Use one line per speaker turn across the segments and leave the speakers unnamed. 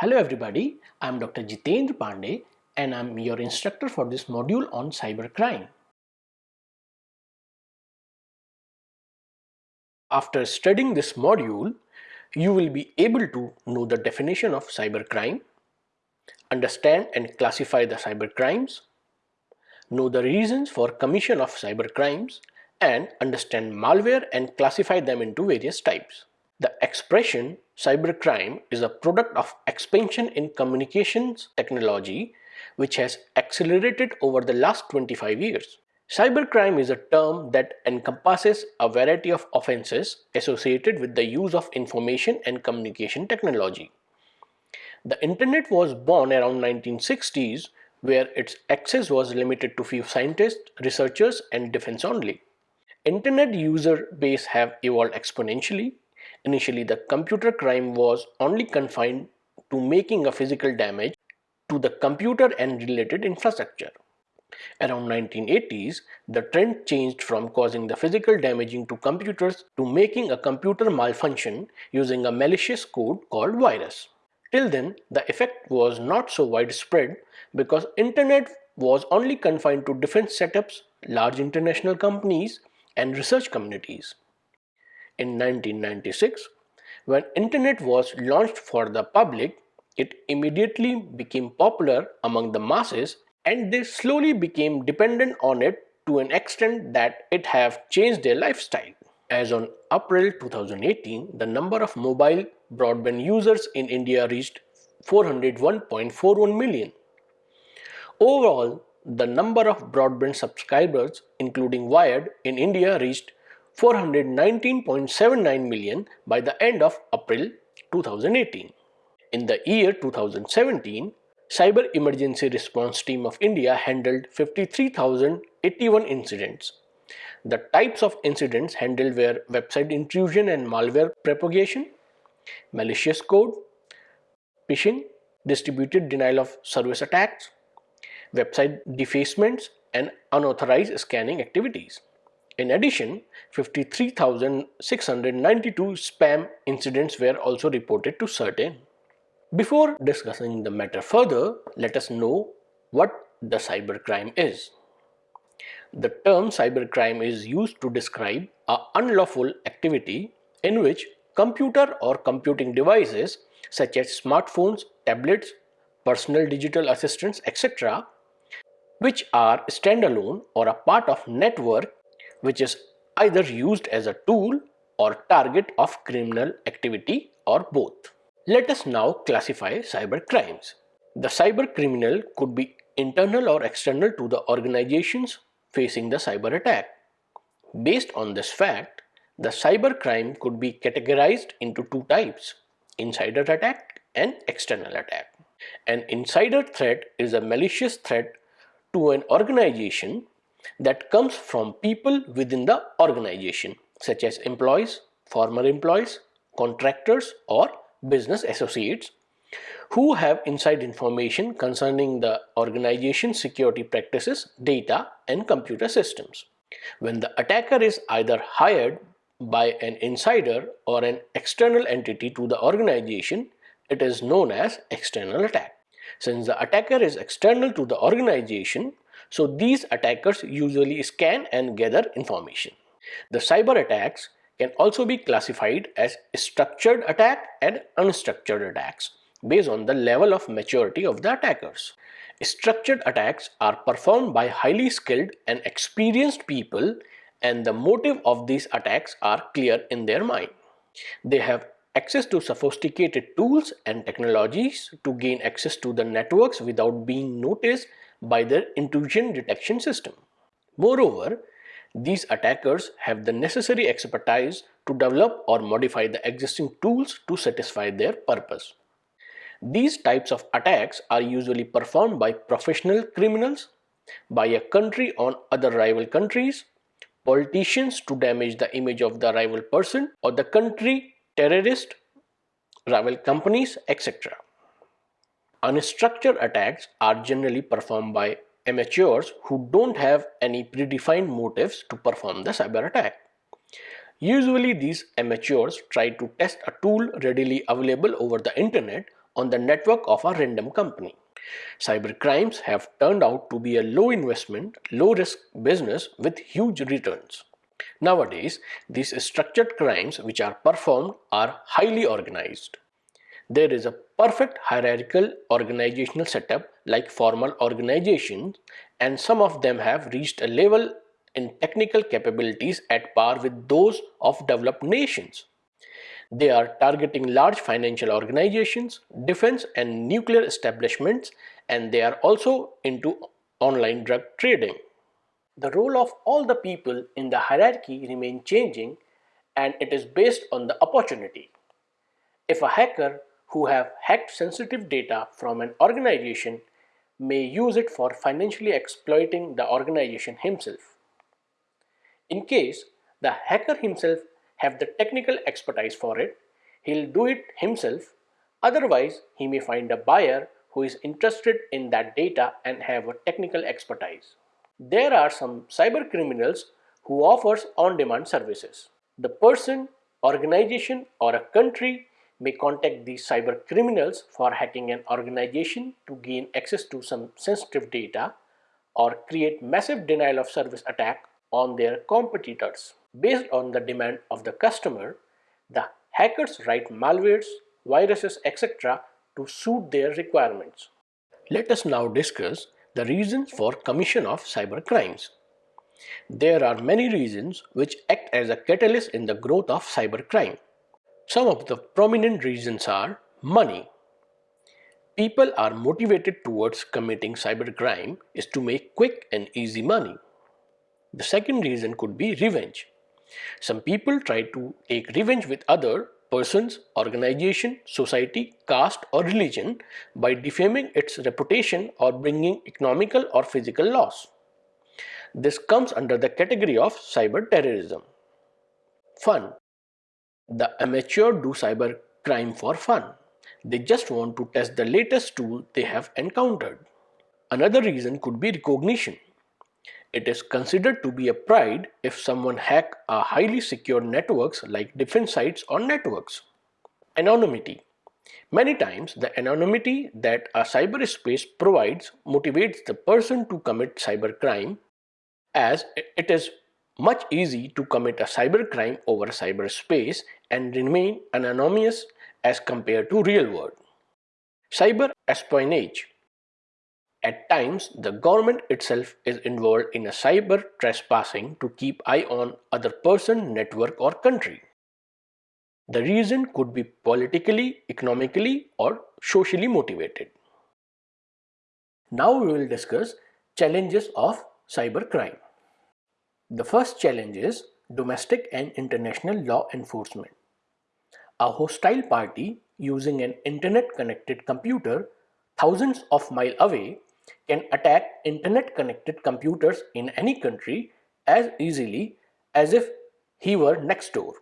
Hello everybody, I am Dr. Jitendra Pandey and I am your instructor for this module on cybercrime. After studying this module, you will be able to know the definition of cybercrime, understand and classify the cybercrimes, know the reasons for commission of cybercrimes, and understand malware and classify them into various types. The expression cybercrime is a product of expansion in communications technology which has accelerated over the last 25 years. Cybercrime is a term that encompasses a variety of offenses associated with the use of information and communication technology. The internet was born around 1960s where its access was limited to few scientists, researchers and defense only. Internet user base have evolved exponentially Initially, the computer crime was only confined to making a physical damage to the computer and related infrastructure. Around 1980s, the trend changed from causing the physical damaging to computers to making a computer malfunction using a malicious code called virus. Till then, the effect was not so widespread because internet was only confined to defense setups, large international companies, and research communities in 1996. When internet was launched for the public, it immediately became popular among the masses and they slowly became dependent on it to an extent that it have changed their lifestyle. As on April 2018, the number of mobile broadband users in India reached 401.41 million. Overall, the number of broadband subscribers including wired in India reached 419.79 million by the end of April 2018. In the year 2017, Cyber Emergency Response Team of India handled 53,081 incidents. The types of incidents handled were website intrusion and malware propagation, malicious code, phishing, distributed denial of service attacks, website defacements, and unauthorized scanning activities. In addition, 53,692 spam incidents were also reported to CERT-In. Before discussing the matter further, let us know what the cybercrime is. The term cybercrime is used to describe a unlawful activity in which computer or computing devices such as smartphones, tablets, personal digital assistants, etc., which are standalone or a part of network which is either used as a tool or target of criminal activity or both. Let us now classify cyber crimes. The cyber criminal could be internal or external to the organizations facing the cyber attack. Based on this fact, the cyber crime could be categorized into two types, insider attack and external attack. An insider threat is a malicious threat to an organization that comes from people within the organization such as employees, former employees, contractors or business associates who have inside information concerning the organization's security practices, data and computer systems. When the attacker is either hired by an insider or an external entity to the organization, it is known as external attack. Since the attacker is external to the organization, so these attackers usually scan and gather information. The cyber attacks can also be classified as structured attack and unstructured attacks based on the level of maturity of the attackers. Structured attacks are performed by highly skilled and experienced people and the motive of these attacks are clear in their mind. They have access to sophisticated tools and technologies to gain access to the networks without being noticed by their intrusion detection system. Moreover, these attackers have the necessary expertise to develop or modify the existing tools to satisfy their purpose. These types of attacks are usually performed by professional criminals, by a country on other rival countries, politicians to damage the image of the rival person or the country, terrorist, rival companies, etc. Unstructured attacks are generally performed by amateurs who don't have any predefined motives to perform the cyber attack. Usually these amateurs try to test a tool readily available over the internet on the network of a random company. Cyber crimes have turned out to be a low investment, low risk business with huge returns. Nowadays, these structured crimes which are performed are highly organized. There is a perfect hierarchical organizational setup like formal organizations and some of them have reached a level in technical capabilities at par with those of developed nations. They are targeting large financial organizations, defense and nuclear establishments and they are also into online drug trading. The role of all the people in the hierarchy remain changing and it is based on the opportunity. If a hacker who have hacked sensitive data from an organization may use it for financially exploiting the organization himself. In case the hacker himself have the technical expertise for it, he'll do it himself. Otherwise, he may find a buyer who is interested in that data and have a technical expertise. There are some cyber criminals who offers on-demand services. The person, organization or a country may contact these cyber criminals for hacking an organization to gain access to some sensitive data or create massive denial of service attack on their competitors. Based on the demand of the customer, the hackers write malwares, viruses, etc. to suit their requirements. Let us now discuss the reasons for commission of cyber crimes. There are many reasons which act as a catalyst in the growth of cybercrime. Some of the prominent reasons are money. People are motivated towards committing cybercrime is to make quick and easy money. The second reason could be revenge. Some people try to take revenge with other persons, organization, society, caste or religion by defaming its reputation or bringing economical or physical loss. This comes under the category of cyber terrorism. Fun. The amateur do cyber crime for fun. They just want to test the latest tool they have encountered. Another reason could be recognition. It is considered to be a pride if someone hack a highly secure networks like defense sites or networks. Anonymity. Many times the anonymity that a cyberspace provides motivates the person to commit cybercrime as it is much easy to commit a cybercrime over cyberspace and remain anonymous as compared to real world. Cyber espionage at times, the government itself is involved in a cyber trespassing to keep eye on other person, network or country. The reason could be politically, economically or socially motivated. Now we will discuss challenges of cybercrime. The first challenge is domestic and international law enforcement. A hostile party using an internet connected computer thousands of miles away can attack internet connected computers in any country as easily as if he were next door.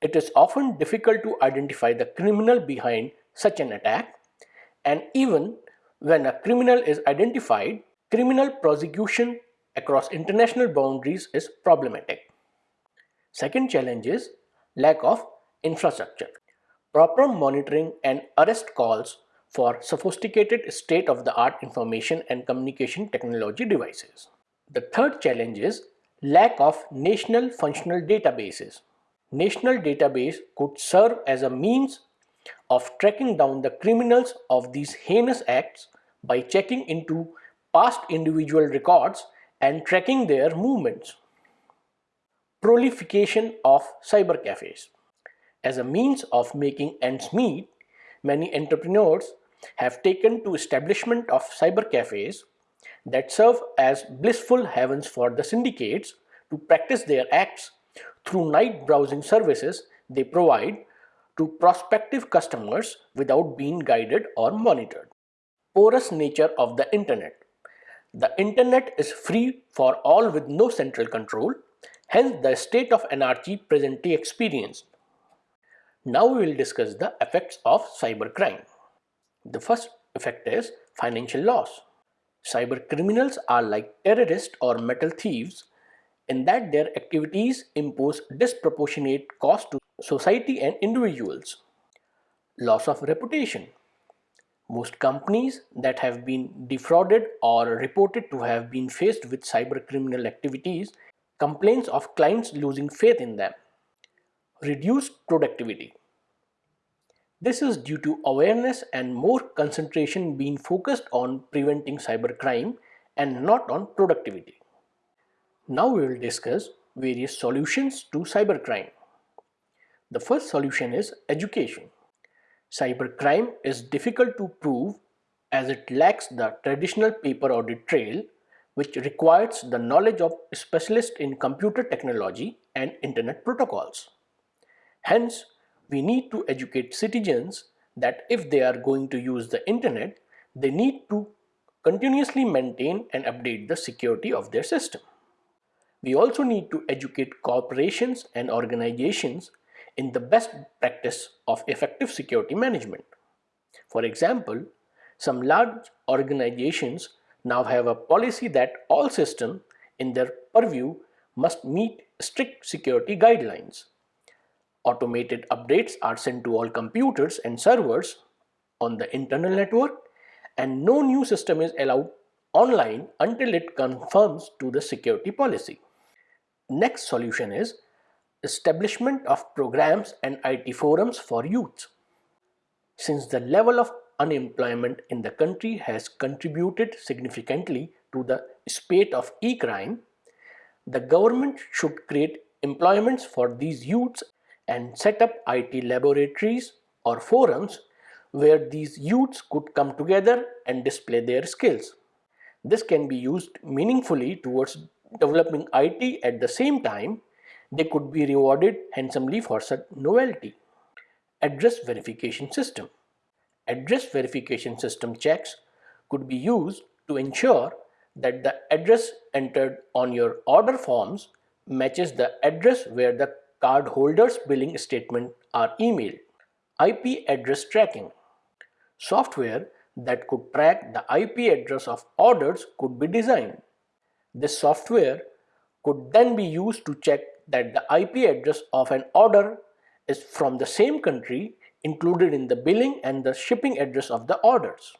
It is often difficult to identify the criminal behind such an attack and even when a criminal is identified, criminal prosecution across international boundaries is problematic. Second challenge is lack of infrastructure. Proper monitoring and arrest calls for sophisticated state-of-the-art information and communication technology devices. The third challenge is lack of national functional databases. National database could serve as a means of tracking down the criminals of these heinous acts by checking into past individual records and tracking their movements. Proliferation of cyber cafes. As a means of making ends meet, many entrepreneurs have taken to establishment of cyber cafes that serve as blissful heavens for the syndicates to practice their acts through night browsing services they provide to prospective customers without being guided or monitored. Porous nature of the internet. The internet is free for all with no central control, hence the state of anarchy presently experienced. Now we will discuss the effects of cybercrime. The first effect is financial loss. Cyber criminals are like terrorists or metal thieves in that their activities impose disproportionate cost to society and individuals. Loss of reputation. Most companies that have been defrauded or reported to have been faced with cyber criminal activities complains of clients losing faith in them. Reduced productivity. This is due to awareness and more concentration being focused on preventing cybercrime and not on productivity. Now we will discuss various solutions to cybercrime. The first solution is education. Cybercrime is difficult to prove as it lacks the traditional paper audit trail which requires the knowledge of specialists in computer technology and internet protocols. Hence, we need to educate citizens that if they are going to use the internet, they need to continuously maintain and update the security of their system. We also need to educate corporations and organizations in the best practice of effective security management. For example, some large organizations now have a policy that all systems in their purview must meet strict security guidelines. Automated updates are sent to all computers and servers on the internal network and no new system is allowed online until it conforms to the security policy. Next solution is establishment of programs and IT forums for youth. Since the level of unemployment in the country has contributed significantly to the spate of e-crime, the government should create employments for these youths and set up IT laboratories or forums where these youths could come together and display their skills. This can be used meaningfully towards developing IT at the same time they could be rewarded handsomely for such novelty. Address verification system. Address verification system checks could be used to ensure that the address entered on your order forms matches the address where the cardholder's billing statement are emailed. IP address tracking. Software that could track the IP address of orders could be designed. This software could then be used to check that the IP address of an order is from the same country included in the billing and the shipping address of the orders.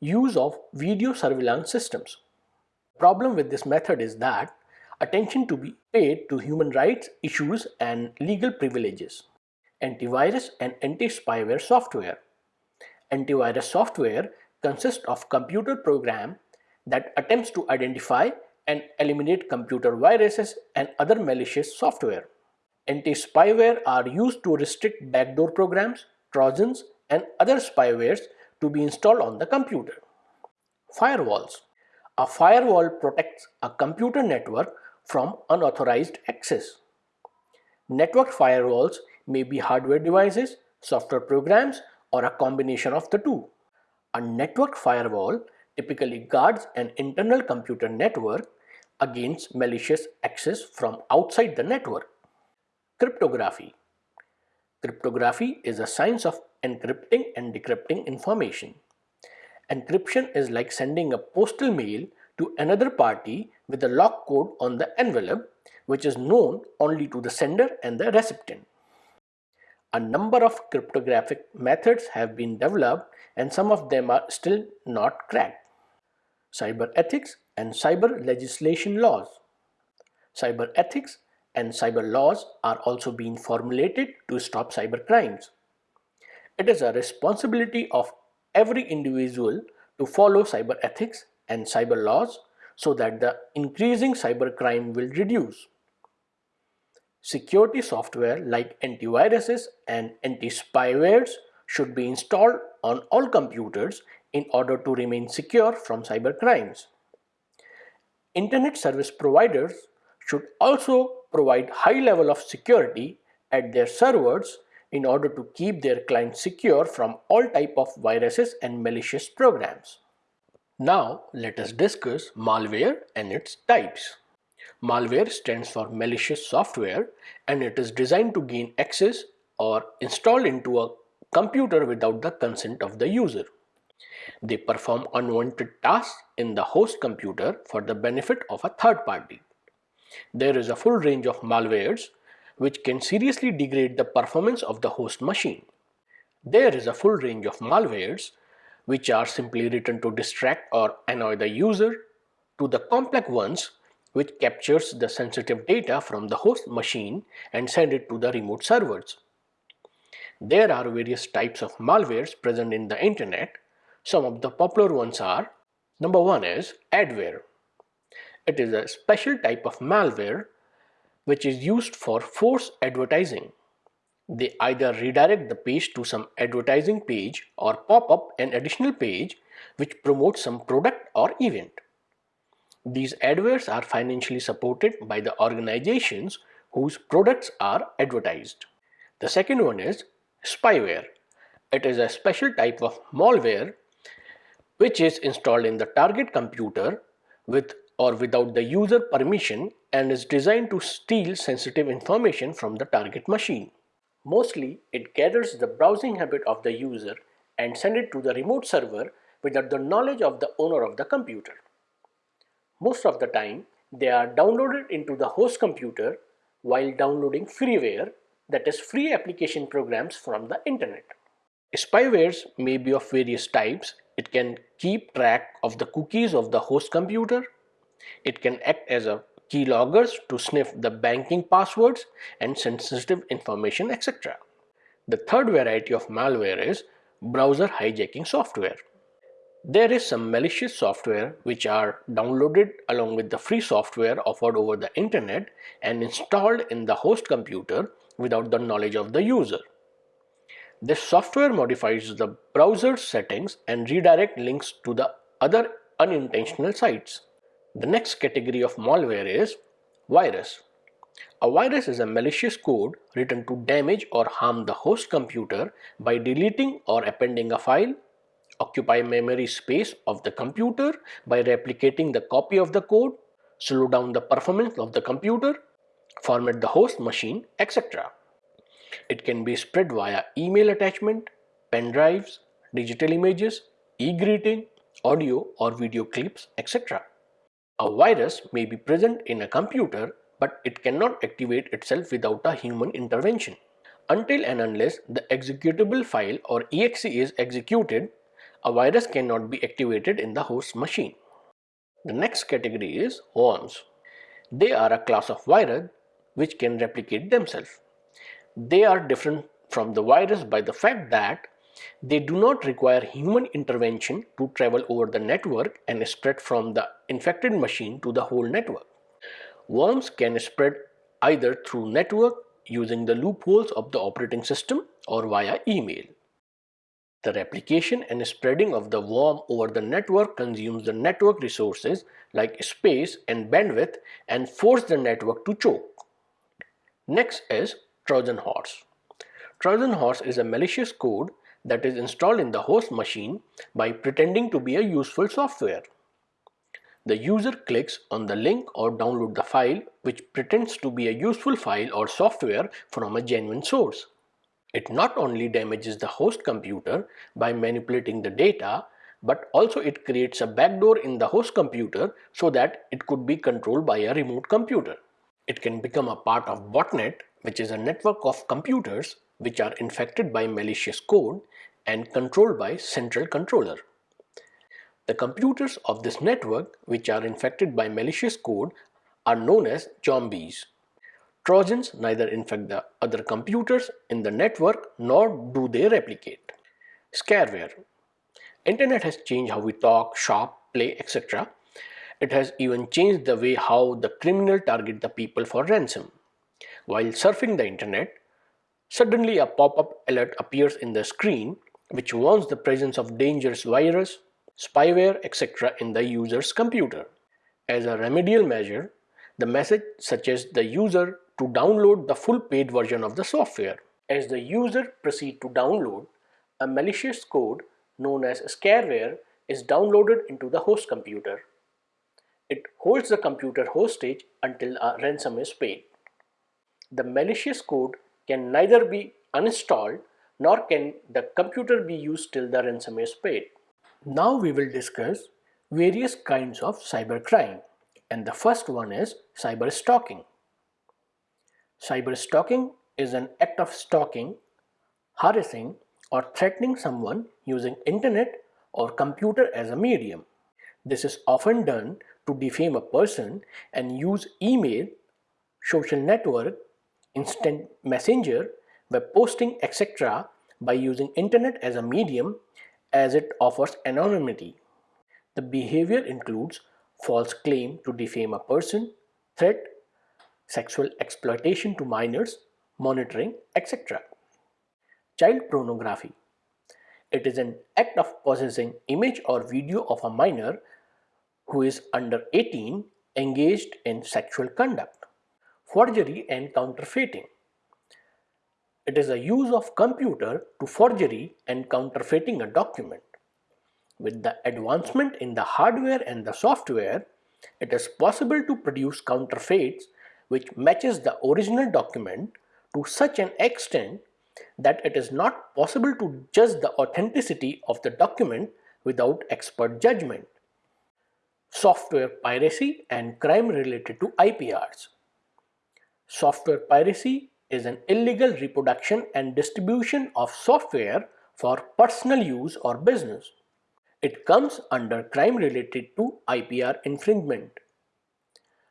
Use of video surveillance systems. Problem with this method is that attention to be paid to human rights issues and legal privileges. Antivirus and anti-spyware software. Antivirus software consists of computer program that attempts to identify and eliminate computer viruses and other malicious software. Anti-spyware are used to restrict backdoor programs, trojans and other spywares to be installed on the computer. Firewalls. A firewall protects a computer network from unauthorized access. Network firewalls may be hardware devices, software programs, or a combination of the two. A network firewall typically guards an internal computer network against malicious access from outside the network. Cryptography Cryptography is a science of encrypting and decrypting information. Encryption is like sending a postal mail to another party with a lock code on the envelope which is known only to the sender and the recipient. A number of cryptographic methods have been developed and some of them are still not cracked. Cyber ethics and cyber legislation laws. Cyber ethics and cyber laws are also being formulated to stop cyber crimes. It is a responsibility of every individual to follow cyber ethics and cyber laws so that the increasing cyber crime will reduce. Security software like antiviruses and anti-spywares should be installed on all computers in order to remain secure from cyber crimes. Internet service providers should also provide high level of security at their servers in order to keep their clients secure from all type of viruses and malicious programs. Now let us discuss malware and its types. Malware stands for malicious software and it is designed to gain access or install into a computer without the consent of the user. They perform unwanted tasks in the host computer for the benefit of a third party. There is a full range of malwares which can seriously degrade the performance of the host machine. There is a full range of malwares which are simply written to distract or annoy the user, to the complex ones which captures the sensitive data from the host machine and send it to the remote servers. There are various types of malwares present in the internet. Some of the popular ones are Number one is adware. It is a special type of malware which is used for force advertising. They either redirect the page to some advertising page or pop up an additional page which promotes some product or event. These adwares are financially supported by the organizations whose products are advertised. The second one is spyware. It is a special type of malware which is installed in the target computer with or without the user permission and is designed to steal sensitive information from the target machine. Mostly, it gathers the browsing habit of the user and send it to the remote server without the knowledge of the owner of the computer. Most of the time, they are downloaded into the host computer while downloading freeware that is free application programs from the internet. Spywares may be of various types it can keep track of the cookies of the host computer. It can act as a keyloggers to sniff the banking passwords and sensitive information etc. The third variety of malware is browser hijacking software. There is some malicious software which are downloaded along with the free software offered over the internet and installed in the host computer without the knowledge of the user. This software modifies the browser settings and redirect links to the other unintentional sites. The next category of malware is virus. A virus is a malicious code written to damage or harm the host computer by deleting or appending a file, occupy memory space of the computer by replicating the copy of the code, slow down the performance of the computer, format the host machine, etc. It can be spread via email attachment, pen drives, digital images, e-greeting, audio or video clips, etc. A virus may be present in a computer but it cannot activate itself without a human intervention. Until and unless the executable file or exe is executed, a virus cannot be activated in the host machine. The next category is worms. They are a class of virus which can replicate themselves. They are different from the virus by the fact that they do not require human intervention to travel over the network and spread from the infected machine to the whole network. Worms can spread either through network using the loopholes of the operating system or via email. The replication and spreading of the worm over the network consumes the network resources like space and bandwidth and force the network to choke. Next is Trojan horse. Trojan horse is a malicious code that is installed in the host machine by pretending to be a useful software. The user clicks on the link or download the file which pretends to be a useful file or software from a genuine source. It not only damages the host computer by manipulating the data, but also it creates a backdoor in the host computer so that it could be controlled by a remote computer. It can become a part of botnet which is a network of computers which are infected by malicious code and controlled by central controller. The computers of this network which are infected by malicious code are known as zombies. Trojans neither infect the other computers in the network nor do they replicate. Scareware. Internet has changed how we talk, shop, play, etc. It has even changed the way how the criminal target the people for ransom. While surfing the internet, suddenly a pop-up alert appears in the screen which warns the presence of dangerous virus, spyware, etc. in the user's computer. As a remedial measure, the message suggests the user to download the full paid version of the software. As the user proceeds to download, a malicious code known as scareware is downloaded into the host computer. It holds the computer hostage until a ransom is paid the malicious code can neither be uninstalled nor can the computer be used till the ransom is paid. Now we will discuss various kinds of cybercrime and the first one is cyber stalking. Cyber stalking is an act of stalking, harassing or threatening someone using internet or computer as a medium. This is often done to defame a person and use email, social network, instant messenger, web posting etc. by using internet as a medium as it offers anonymity. The behavior includes false claim to defame a person, threat, sexual exploitation to minors, monitoring, etc. Child pornography. It is an act of possessing image or video of a minor who is under 18 engaged in sexual conduct. Forgery and counterfeiting. It is a use of computer to forgery and counterfeiting a document. With the advancement in the hardware and the software, it is possible to produce counterfeits which matches the original document to such an extent that it is not possible to judge the authenticity of the document without expert judgment. Software piracy and crime related to IPRs. Software piracy is an illegal reproduction and distribution of software for personal use or business. It comes under crime related to IPR infringement.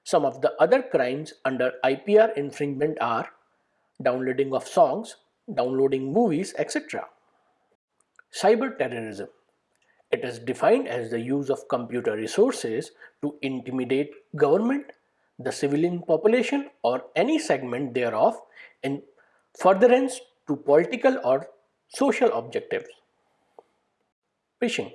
Some of the other crimes under IPR infringement are downloading of songs, downloading movies, etc. Cyber terrorism. It is defined as the use of computer resources to intimidate government, the civilian population or any segment thereof in furtherance to political or social objectives. Phishing.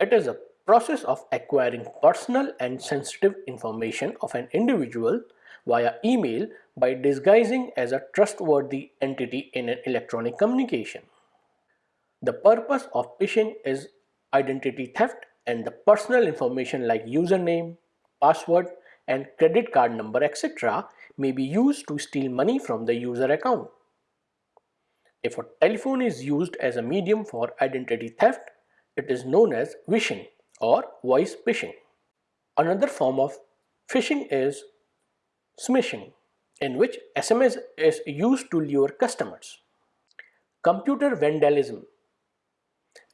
It is a process of acquiring personal and sensitive information of an individual via email by disguising as a trustworthy entity in an electronic communication. The purpose of phishing is identity theft and the personal information like username, password and credit card number etc. may be used to steal money from the user account. If a telephone is used as a medium for identity theft, it is known as vishing or voice phishing. Another form of phishing is smishing in which SMS is used to lure customers. Computer vandalism.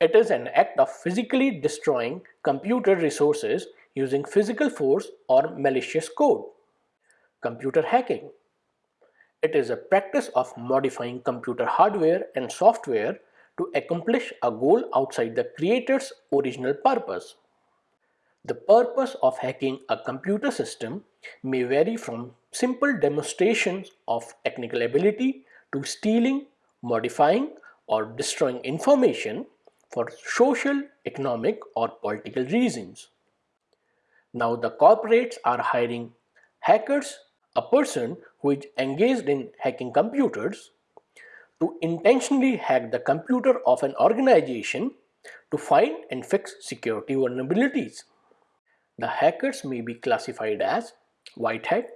It is an act of physically destroying computer resources using physical force or malicious code. Computer hacking. It is a practice of modifying computer hardware and software to accomplish a goal outside the creator's original purpose. The purpose of hacking a computer system may vary from simple demonstrations of technical ability to stealing, modifying or destroying information for social, economic or political reasons. Now the corporates are hiring hackers, a person who is engaged in hacking computers to intentionally hack the computer of an organization to find and fix security vulnerabilities. The hackers may be classified as white hat.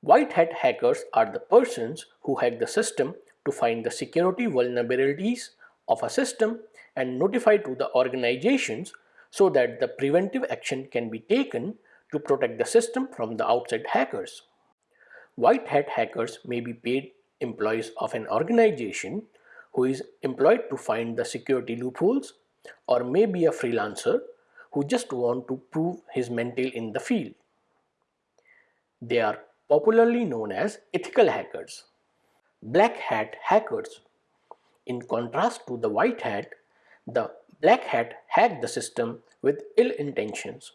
White hat hackers are the persons who hack the system to find the security vulnerabilities of a system and notify to the organizations so that the preventive action can be taken to protect the system from the outside hackers. White hat hackers may be paid employees of an organization who is employed to find the security loopholes or may be a freelancer who just want to prove his mental in the field. They are popularly known as ethical hackers. Black hat hackers. In contrast to the white hat, the black hat hack the system with ill intentions.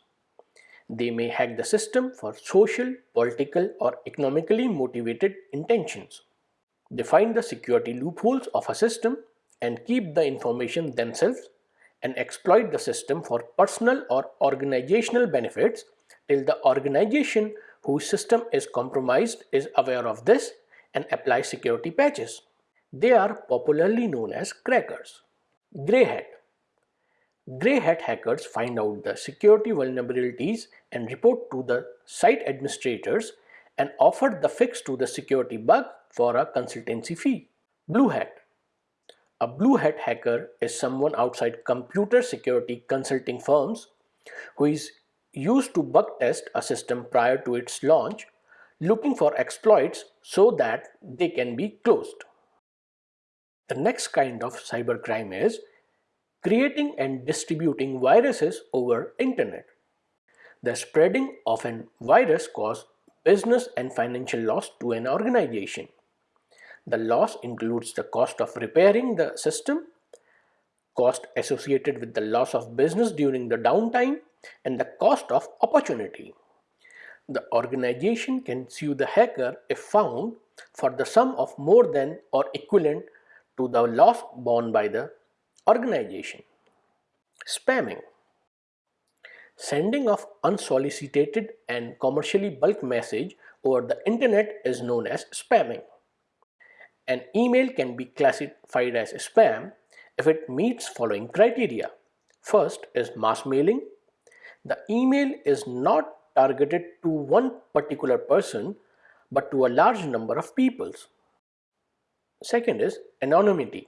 They may hack the system for social, political or economically motivated intentions. They find the security loopholes of a system and keep the information themselves and exploit the system for personal or organizational benefits till the organization whose system is compromised is aware of this and applies security patches. They are popularly known as crackers. Grey hat. Grey hat hackers find out the security vulnerabilities and report to the site administrators and offer the fix to the security bug for a consultancy fee. Blue hat. A blue hat hacker is someone outside computer security consulting firms who is used to bug test a system prior to its launch looking for exploits so that they can be closed. The next kind of cybercrime is creating and distributing viruses over internet. The spreading of an virus causes business and financial loss to an organization. The loss includes the cost of repairing the system, cost associated with the loss of business during the downtime, and the cost of opportunity. The organization can sue the hacker if found for the sum of more than or equivalent to the loss borne by the organization. Spamming Sending of unsolicited and commercially bulk message over the internet is known as spamming. An email can be classified as spam if it meets following criteria. First is mass mailing. The email is not targeted to one particular person but to a large number of peoples. Second is anonymity.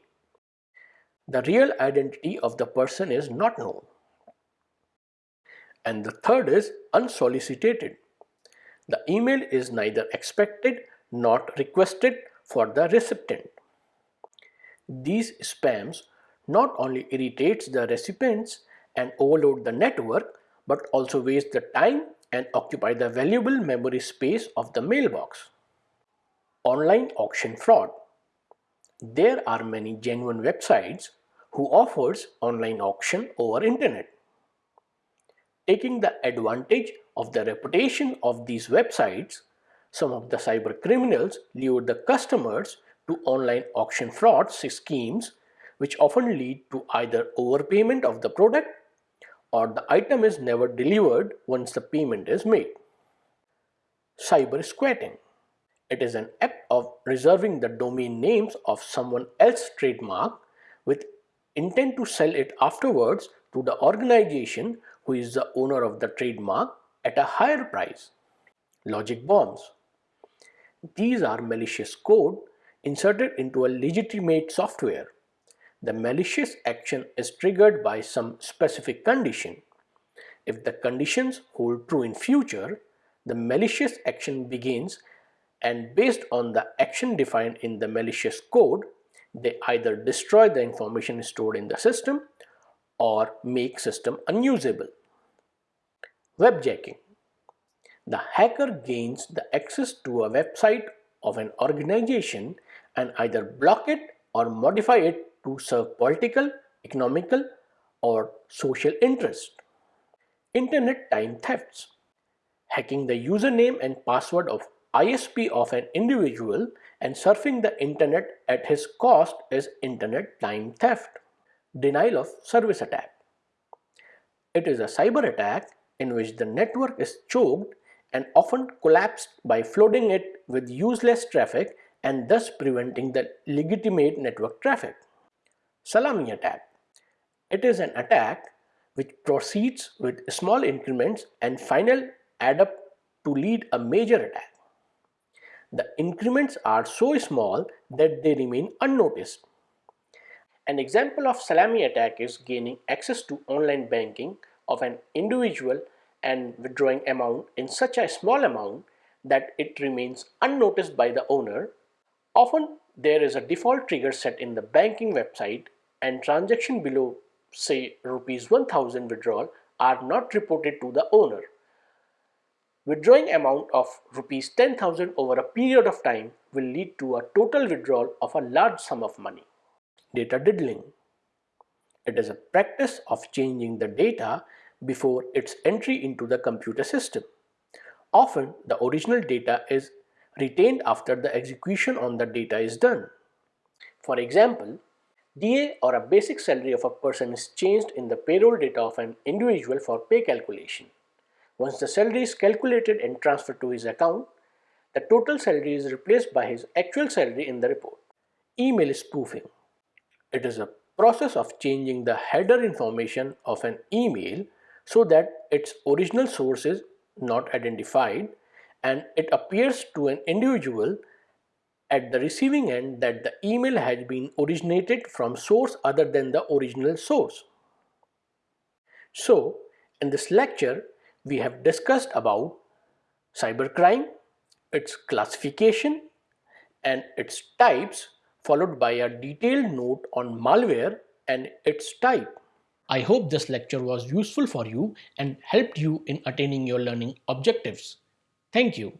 The real identity of the person is not known. And the third is unsolicited. The email is neither expected nor requested for the recipient. These spams not only irritates the recipients and overload the network but also waste the time and occupy the valuable memory space of the mailbox. Online auction fraud. There are many genuine websites who offers online auction over internet taking the advantage of the reputation of these websites, some of the cyber criminals lure the customers to online auction fraud schemes which often lead to either overpayment of the product or the item is never delivered once the payment is made. Cyber squatting. It is an act of reserving the domain names of someone else's trademark with intent to sell it afterwards to the organization who is the owner of the trademark at a higher price. Logic bombs. These are malicious code inserted into a legitimate software. The malicious action is triggered by some specific condition. If the conditions hold true in future, the malicious action begins and based on the action defined in the malicious code, they either destroy the information stored in the system or make system unusable. Webjacking. The hacker gains the access to a website of an organization and either block it or modify it to serve political, economical or social interest. Internet time thefts. Hacking the username and password of ISP of an individual and surfing the internet at his cost is internet time theft. Denial of service attack. It is a cyber attack in which the network is choked and often collapsed by flooding it with useless traffic and thus preventing the legitimate network traffic. Salami attack. It is an attack which proceeds with small increments and final add up to lead a major attack. The increments are so small that they remain unnoticed. An example of salami attack is gaining access to online banking of an individual and withdrawing amount in such a small amount that it remains unnoticed by the owner. Often there is a default trigger set in the banking website and transaction below say rupees 1000 withdrawal are not reported to the owner. Withdrawing amount of rupees 10,000 over a period of time will lead to a total withdrawal of a large sum of money data diddling. It is a practice of changing the data before its entry into the computer system. Often the original data is retained after the execution on the data is done. For example, DA or a basic salary of a person is changed in the payroll data of an individual for pay calculation. Once the salary is calculated and transferred to his account, the total salary is replaced by his actual salary in the report. Email spoofing. It is a process of changing the header information of an email so that its original source is not identified and it appears to an individual at the receiving end that the email has been originated from source other than the original source. So, in this lecture, we have discussed about cybercrime, its classification and its types followed by a detailed note on malware and its type. I hope this lecture was useful for you and helped you in attaining your learning objectives. Thank you.